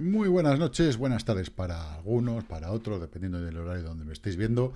Muy buenas noches, buenas tardes para algunos, para otros, dependiendo del horario donde me estéis viendo.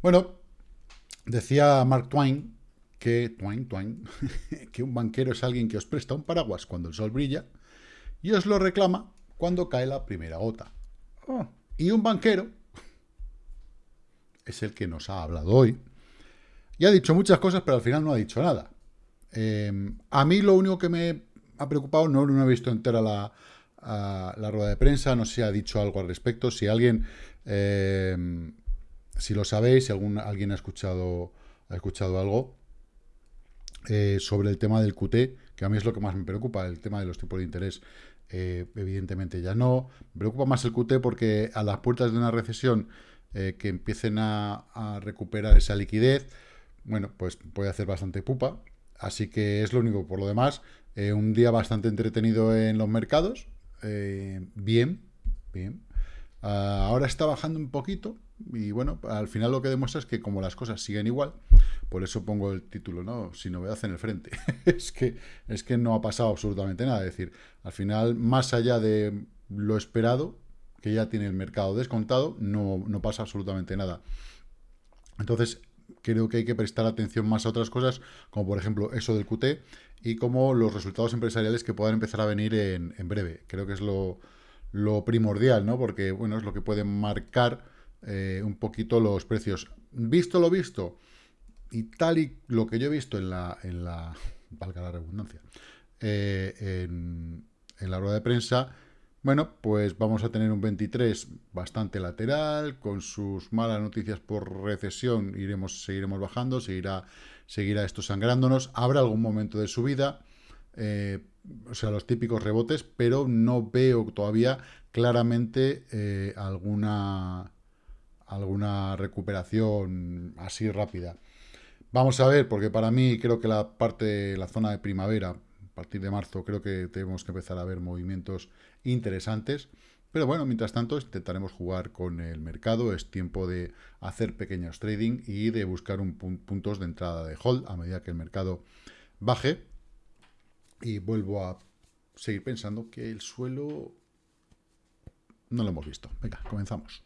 Bueno, decía Mark Twain que, Twain, Twain, que un banquero es alguien que os presta un paraguas cuando el sol brilla y os lo reclama cuando cae la primera gota. Oh. Y un banquero es el que nos ha hablado hoy y ha dicho muchas cosas, pero al final no ha dicho nada. Em, a mí lo único que me ha preocupado, no, no he visto entera la, la rueda de prensa, no sé si ha dicho algo al respecto, si alguien, em, si lo sabéis, si algún, alguien ha escuchado, ha escuchado algo eh, sobre el tema del QT, que a mí es lo que más me preocupa, el tema de los tipos de interés, eh, evidentemente ya no. Me preocupa más el QT porque a las puertas de una recesión eh, que empiecen a, a recuperar esa liquidez, bueno, pues puede hacer bastante pupa. Así que es lo único. Por lo demás, eh, un día bastante entretenido en los mercados. Eh, bien, bien. Ah, ahora está bajando un poquito. Y bueno, al final lo que demuestra es que como las cosas siguen igual, por eso pongo el título, ¿no? Sin novedad en el frente. es, que, es que no ha pasado absolutamente nada. Es decir, al final, más allá de lo esperado, que ya tiene el mercado descontado, no, no pasa absolutamente nada. Entonces, creo que hay que prestar atención más a otras cosas, como por ejemplo eso del QT y como los resultados empresariales que puedan empezar a venir en, breve. Creo que es lo, primordial, ¿no? Porque, bueno, es lo que puede marcar eh, un poquito los precios. Visto lo visto, y tal y lo que yo he visto en la, en la valga la redundancia, eh, en, en la rueda de prensa, bueno, pues vamos a tener un 23 bastante lateral, con sus malas noticias por recesión iremos, seguiremos bajando, seguirá, seguirá esto sangrándonos. Habrá algún momento de subida, eh, o sea, los típicos rebotes, pero no veo todavía claramente eh, alguna, alguna recuperación así rápida. Vamos a ver, porque para mí creo que la parte, la zona de primavera, partir de marzo, creo que tenemos que empezar a ver movimientos interesantes. Pero bueno, mientras tanto intentaremos jugar con el mercado, es tiempo de hacer pequeños trading y de buscar un puntos de entrada de hold a medida que el mercado baje. Y vuelvo a seguir pensando que el suelo no lo hemos visto. Venga, comenzamos.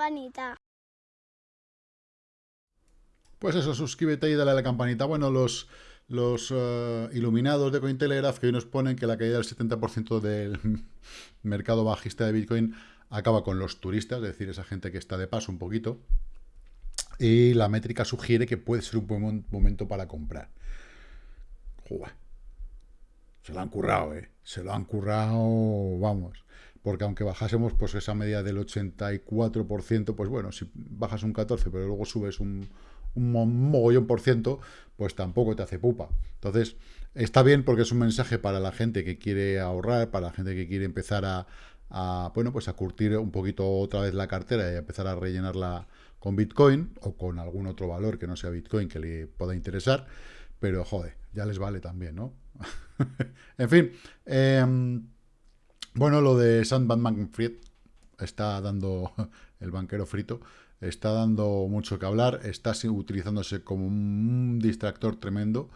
Campanita. Pues eso, suscríbete y dale a la campanita. Bueno, los, los eh, iluminados de Cointelegraph que hoy nos ponen que la caída del 70% del mercado bajista de Bitcoin acaba con los turistas, es decir, esa gente que está de paso un poquito. Y la métrica sugiere que puede ser un buen momento para comprar. Se lo han currado, ¿eh? Se lo han currado, vamos porque aunque bajásemos pues esa media del 84%, pues bueno, si bajas un 14, pero luego subes un, mogollón por ciento, pues tampoco te hace pupa. Entonces, está bien porque es un mensaje para la gente que quiere ahorrar, para la gente que quiere empezar a, bueno, pues a curtir un poquito otra vez la cartera y empezar a rellenarla con Bitcoin o con algún otro valor que no sea Bitcoin que le pueda interesar, pero joder, ya les vale también, ¿no? en fin, eh, bueno, lo de Sandman Manfred está dando, el banquero frito, está dando mucho que hablar, está utilizándose como un distractor tremendo,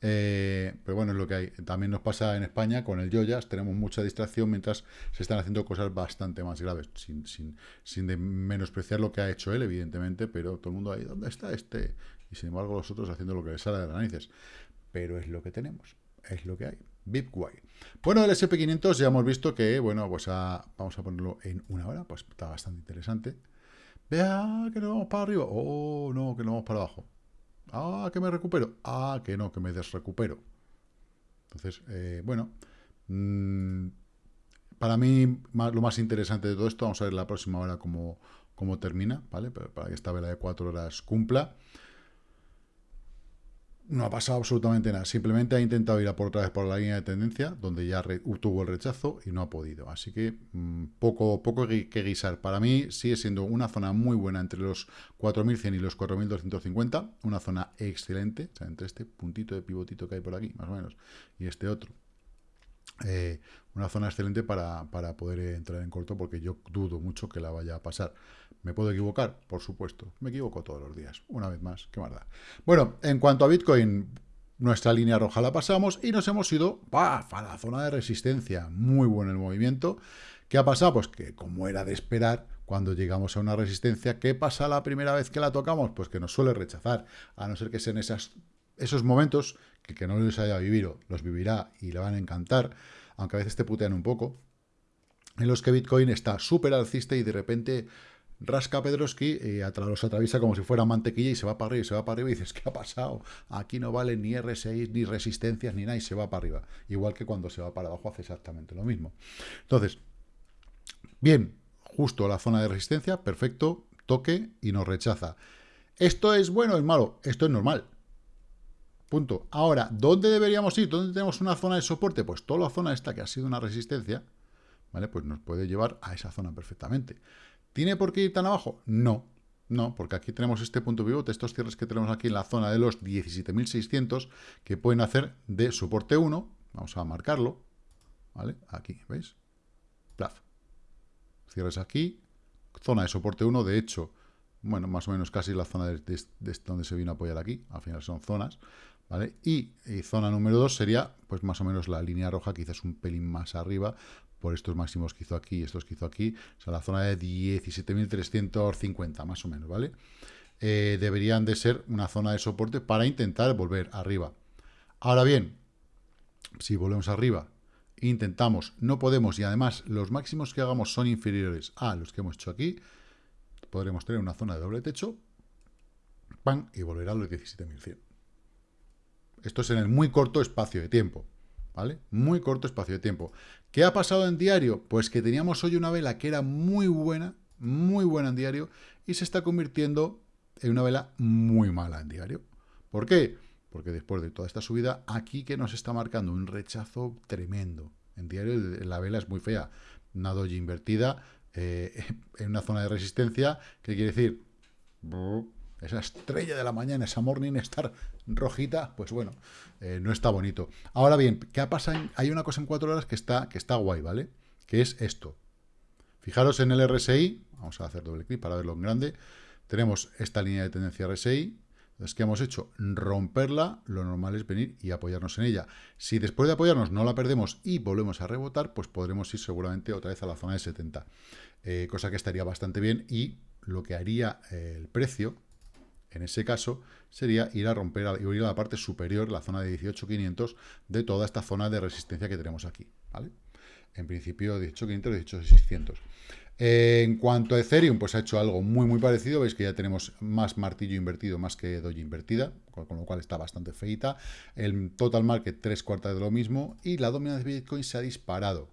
eh, pero bueno, es lo que hay. También nos pasa en España con el Joyas, tenemos mucha distracción mientras se están haciendo cosas bastante más graves, sin, sin, sin de menospreciar lo que ha hecho él, evidentemente, pero todo el mundo ahí, ¿dónde está este? Y sin embargo los otros haciendo lo que les sale de las narices. Pero es lo que tenemos, es lo que hay. BitWay. Bueno, el SP500 ya hemos visto que, bueno, pues vamos a ponerlo en una hora, pues está bastante interesante. Vea que nos vamos para arriba. Oh, no, que nos vamos para abajo. Ah, que me recupero. Ah, que no, que me desrecupero. Entonces, eh, bueno, mm, para mí lo más interesante de todo esto, vamos a ver la próxima hora cómo, cómo termina, ¿vale? Para que esta vela de cuatro horas cumpla. No ha pasado absolutamente nada. Simplemente ha intentado ir a por otra vez por la línea de tendencia, donde ya tuvo el rechazo y no ha podido. Así que mm, poco, poco que guisar. Para mí sigue siendo una zona muy buena entre los 4.100 y los 4.250. Una zona excelente. O sea, entre este puntito de pivotito que hay por aquí, más o menos, y este otro. Eh, una zona excelente para, para, poder entrar en corto porque yo dudo mucho que la vaya a pasar. ¿Me puedo equivocar? Por supuesto. Me equivoco todos los días. Una vez más. Qué maldad. Bueno, en cuanto a Bitcoin, nuestra línea roja la pasamos y nos hemos ido a la zona de resistencia. Muy bueno el movimiento. ¿Qué ha pasado? Pues que como era de esperar, cuando llegamos a una resistencia, ¿qué pasa la primera vez que la tocamos? Pues que nos suele rechazar, a no ser que sean esas, esos momentos que que no les haya vivido, los vivirá y le van a encantar, aunque a veces te putean un poco, en los que Bitcoin está súper alcista y de repente rasca Pedroski y los atraviesa como si fuera mantequilla y se va para arriba y se va para arriba y dices, ¿qué ha pasado? Aquí no vale ni R6, ni resistencias, ni nada y se va para arriba. Igual que cuando se va para abajo hace exactamente lo mismo. Entonces, bien, justo la zona de resistencia, perfecto, toque y nos rechaza. ¿Esto es bueno o es malo? Esto es normal. Punto. Ahora, ¿dónde deberíamos ir? ¿Dónde tenemos una zona de soporte? Pues toda la zona esta que ha sido una resistencia, ¿vale? Pues nos puede llevar a esa zona perfectamente. ¿Tiene por qué ir tan abajo? No, no, porque aquí tenemos este punto pivote, estos cierres que tenemos aquí en la zona de los 17.600, que pueden hacer de soporte 1, vamos a marcarlo, ¿vale? Aquí, ¿veis? Plaf. Cierres aquí, zona de soporte 1, de hecho, bueno, más o menos casi la zona de, donde se vino a apoyar aquí, al final son zonas, ¿vale? Y, zona número 2 sería, pues más o menos la línea roja, quizás un pelín más arriba, por estos máximos que hizo aquí y estos que hizo aquí, o sea, la zona de 17.350, más o menos, ¿vale? Eh, deberían de ser una zona de soporte para intentar volver arriba. Ahora bien, si volvemos arriba, intentamos, no podemos, y además los máximos que hagamos son inferiores a los que hemos hecho aquí, podremos tener una zona de doble techo, ¡pam! y volver a los 17.100. Esto es en el muy corto espacio de tiempo, ¿vale? Muy corto espacio de tiempo. ¿Qué ha pasado en diario? Pues que teníamos hoy una vela que era muy buena, muy buena en diario, y se está convirtiendo en una vela muy mala en diario. ¿Por qué? Porque después de toda esta subida, aquí que nos está marcando un rechazo tremendo. En diario la vela es muy fea. Una doji invertida eh, en una zona de resistencia, que quiere decir esa estrella de la mañana, esa morning star rojita, pues bueno, eh, no está bonito. Ahora bien, ¿qué ha pasado? Hay una cosa en cuatro horas que está, que está guay, ¿vale? Que es esto. Fijaros en el RSI, vamos a hacer doble clic para verlo en grande. Tenemos esta línea de tendencia RSI, entonces, ¿qué hemos hecho? Romperla, lo normal es venir y apoyarnos en ella. Si después de apoyarnos no la perdemos y volvemos a rebotar, pues podremos ir seguramente otra vez a la zona de 70. Eh, cosa que estaría bastante bien y lo que haría el precio, en ese caso, sería ir a romper, ir a la parte superior, la zona de 18.500 de toda esta zona de resistencia que tenemos aquí, ¿vale? En principio 18.500, 18.600. en cuanto a Ethereum, pues ha hecho algo muy, muy parecido. Veis que ya tenemos más martillo invertido, más que doji invertida, con, lo cual está bastante feita. El total market, tres cuartas de lo mismo. Y la dominancia de Bitcoin se ha disparado.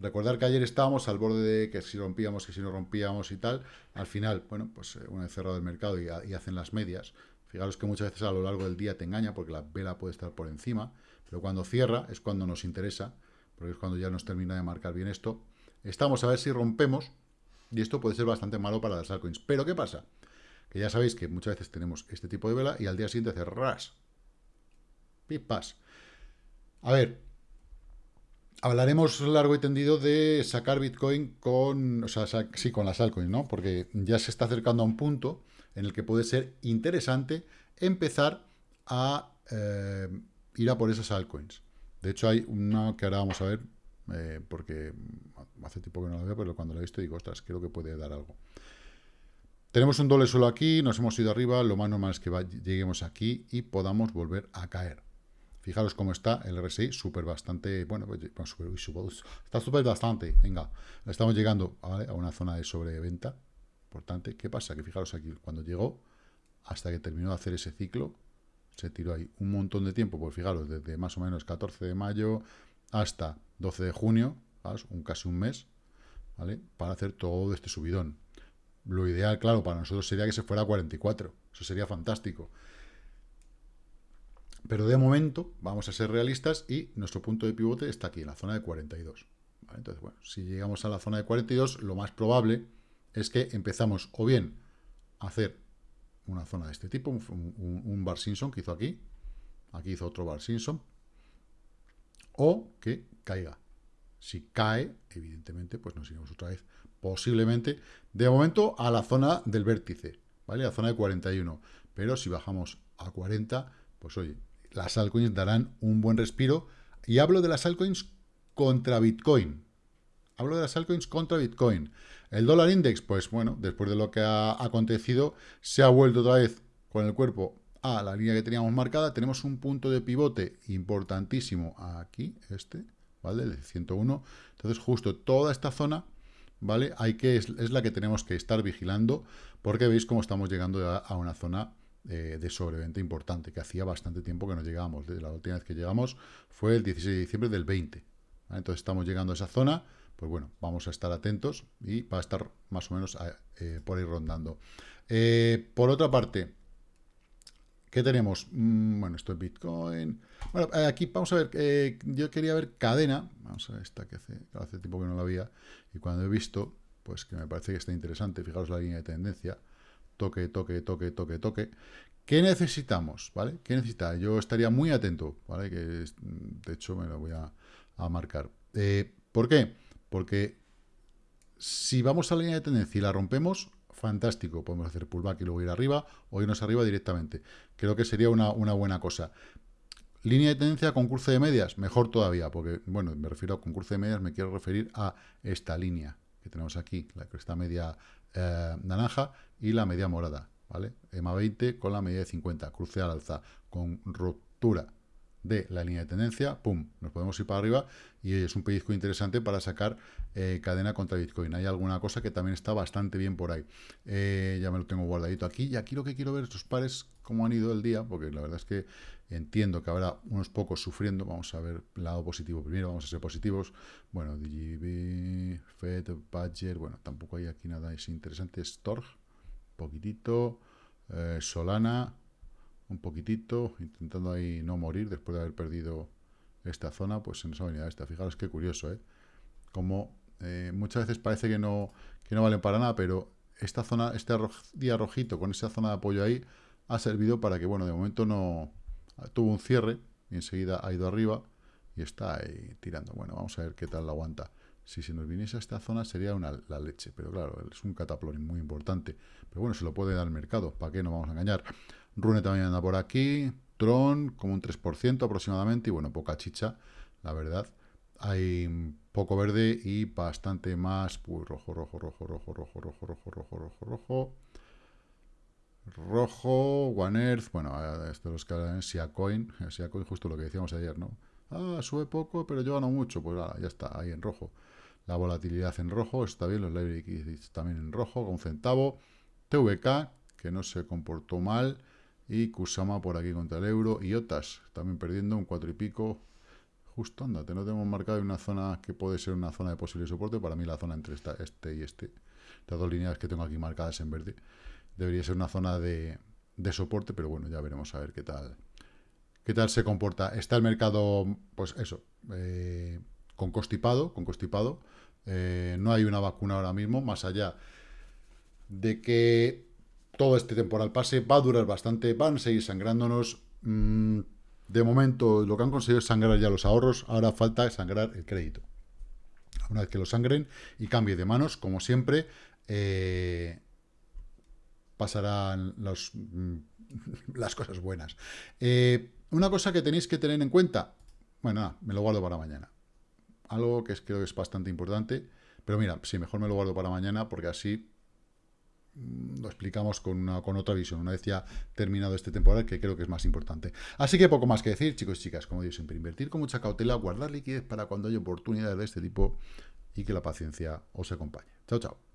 Recordar que ayer estábamos al borde de que si rompíamos, que si no rompíamos y tal. Al final, bueno, pues eh, una vez cerrado el mercado y, hacen las medias. Fijaros que muchas veces a lo largo del día te engaña porque la vela puede estar por encima. Pero cuando cierra es cuando nos interesa, porque es cuando ya nos termina de marcar bien esto. Estamos a ver si rompemos y esto puede ser bastante malo para las altcoins. Pero ¿qué pasa? Que ya sabéis que muchas veces tenemos este tipo de vela y al día siguiente hace ras. Pipas. A ver, hablaremos largo y tendido de sacar Bitcoin con, o sea, sí, con las altcoins, ¿no? Porque ya se está acercando a un punto en el que puede ser interesante empezar a eh, ir a por esas altcoins. De hecho, hay una que ahora vamos a ver, eh, porque hace tiempo que no la veo, pero cuando la he visto digo, ostras, creo que puede dar algo. Tenemos un doble suelo aquí, nos hemos ido arriba, lo más normal es que lleguemos aquí y podamos volver a caer. Fijaros cómo está el RSI, súper bastante, bueno, pues, está súper bastante, venga, estamos llegando a una zona de sobreventa importante. ¿Qué pasa? Que fijaros aquí, cuando llegó, hasta que terminó de hacer ese ciclo, se tiró ahí un montón de tiempo, pues fijaros, desde más o menos 14 de mayo hasta 12 de junio, un casi un mes, ¿vale? Para hacer todo este subidón. Lo ideal, claro, para nosotros sería que se fuera a 44, eso sería fantástico. Pero de momento vamos a ser realistas y nuestro punto de pivote está aquí, en la zona de 42. Entonces, bueno, si llegamos a la zona de 42, lo más probable es que empezamos o bien a hacer una zona de este tipo, un, Bar Simpson que hizo aquí, aquí hizo otro Bar Simpson, o que caiga. Si cae, evidentemente, pues nos iremos otra vez, posiblemente, de momento, a la zona del vértice, ¿vale? A la zona de 41. Pero si bajamos a 40, pues oye, las altcoins darán un buen respiro. Y hablo de las altcoins contra Bitcoin. Hablo de las altcoins contra Bitcoin. El dólar index, pues bueno, después de lo que ha acontecido, se ha vuelto otra vez con el cuerpo a la línea que teníamos marcada. Tenemos un punto de pivote importantísimo aquí, este, ¿vale? El 101. Entonces, justo toda esta zona, ¿vale? Hay que, es, la que tenemos que estar vigilando, porque veis cómo estamos llegando a una zona eh, de sobreventa importante, que hacía bastante tiempo que no llegábamos. la última vez que llegamos fue el 16 de diciembre del 20. Entonces estamos llegando a esa zona, pues bueno, vamos a estar atentos y va a estar más o menos eh, por ahí rondando. Eh, por otra parte, ¿qué tenemos? Mm, bueno, esto es Bitcoin. Bueno, aquí vamos a ver, yo quería ver cadena, vamos a ver esta que hace, hace tiempo que no la había, y cuando he visto, pues que me parece que está interesante, fijaros la línea de tendencia, toque, toque, toque, toque, toque. ¿Qué necesitamos? ¿Vale? ¿Qué necesita? Yo estaría muy atento, ¿vale? Que de hecho me lo voy a, marcar. Eh, ¿Por qué? Porque si vamos a la línea de tendencia y la rompemos, fantástico. Podemos hacer pullback y luego ir arriba o irnos arriba directamente. Creo que sería una, una buena cosa. Línea de tendencia con cruce de medias, mejor todavía, porque, bueno, me refiero a con cruce de medias, me quiero referir a esta línea que tenemos aquí, la está media eh, naranja y la media morada, ¿vale? EMA 20 con la media de 50, cruce al alza, con ruptura de la línea de tendencia, pum, nos podemos ir para arriba y es un pellizco interesante para sacar eh, cadena contra Bitcoin. Hay alguna cosa que también está bastante bien por ahí. Eh, ya me lo tengo guardadito aquí y aquí lo que quiero ver estos pares, cómo han ido el día, porque la verdad es que entiendo que habrá unos pocos sufriendo. Vamos a ver lado positivo primero, vamos a ser positivos. Bueno, DGB, FED, Badger, bueno, tampoco hay aquí nada es interesante. Storg, poquitito, eh, Solana, un poquitito, intentando ahí no morir después de haber perdido esta zona, pues en esa avenida esta. Fijaros qué curioso, ¿eh? Como eh, muchas veces parece que no, que no valen para nada, pero esta zona, este día rojito con esa zona de apoyo ahí, ha servido para que, bueno, de momento no tuvo un cierre y enseguida ha ido arriba y está ahí tirando. Bueno, vamos a ver qué tal la aguanta. Si se nos viniese a esta zona sería una, la leche, pero claro, es un cataplón muy importante. Pero bueno, se lo puede dar al mercado, ¿para qué no vamos a engañar? Rune también anda por aquí, Tron como un 3% aproximadamente, y bueno, poca chicha, la verdad. Hay poco verde y bastante más, pues rojo, rojo, rojo, rojo, rojo, rojo, rojo, rojo, rojo, rojo. Rojo, One Earth, bueno, esto los que hablan Siacoin, Siacoin justo lo que decíamos ayer, ¿no? Ah, sube poco, pero yo gano mucho, pues ya está, ahí en rojo. La volatilidad en rojo, está bien, los library también en rojo, con centavo. TVK, que no se comportó mal, y Kusama por aquí contra el euro. Y Otas también perdiendo un cuatro y pico. Justo, andate, no tenemos marcado una zona que puede ser una zona de posible soporte. Para mí la zona entre este y este, las dos líneas que tengo aquí marcadas en verde, debería ser una zona de, soporte, pero bueno, ya veremos a ver qué tal qué tal se comporta. Está el mercado, pues eso, eh, con constipado, con constipado. Eh, no hay una vacuna ahora mismo, más allá de que todo este temporal pase, va a durar bastante, van a seguir sangrándonos. Mm, de momento lo que han conseguido es sangrar ya los ahorros, ahora falta sangrar el crédito. Una vez que lo sangren y cambie de manos, como siempre, eh, pasarán mm, las cosas buenas. Eh, una cosa que tenéis que tener en cuenta, bueno, me lo guardo para mañana. Algo que creo que es bastante importante, pero mira, sí, mejor me lo guardo para mañana porque así lo explicamos con, una, con otra visión, una vez ya terminado este temporal, que creo que es más importante. Así que poco más que decir, chicos y chicas, como digo siempre, invertir con mucha cautela, guardar liquidez para cuando haya oportunidades de este tipo y que la paciencia os acompañe. Chao, chao.